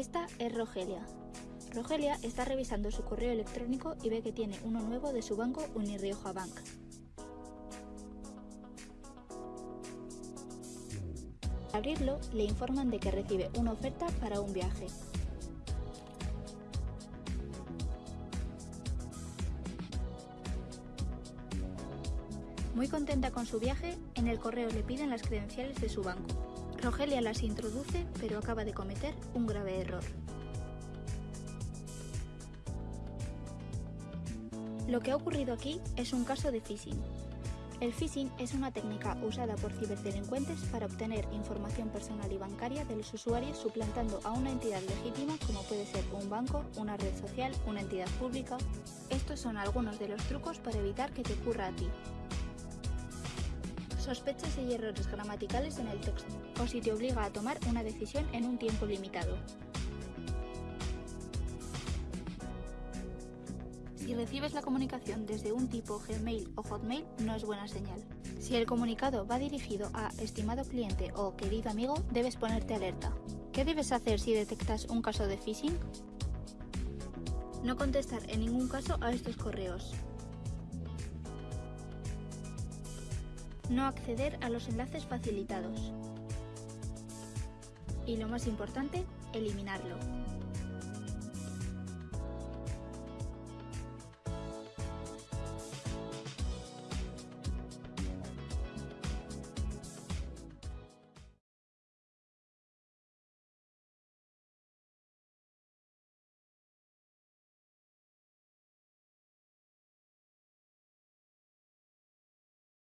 Esta es Rogelia. Rogelia está revisando su correo electrónico y ve que tiene uno nuevo de su banco Unirioja Bank. Al abrirlo, le informan de que recibe una oferta para un viaje. Muy contenta con su viaje, en el correo le piden las credenciales de su banco. Rogelia las introduce, pero acaba de cometer un grave error. Lo que ha ocurrido aquí es un caso de phishing. El phishing es una técnica usada por ciberdelincuentes para obtener información personal y bancaria de los usuarios suplantando a una entidad legítima como puede ser un banco, una red social, una entidad pública. Estos son algunos de los trucos para evitar que te ocurra a ti. Sospechas y errores gramaticales en el texto, o si te obliga a tomar una decisión en un tiempo limitado. Si recibes la comunicación desde un tipo Gmail o Hotmail, no es buena señal. Si el comunicado va dirigido a estimado cliente o querido amigo, debes ponerte alerta. ¿Qué debes hacer si detectas un caso de phishing? No contestar en ningún caso a estos correos. No acceder a los enlaces facilitados. Y lo más importante, eliminarlo.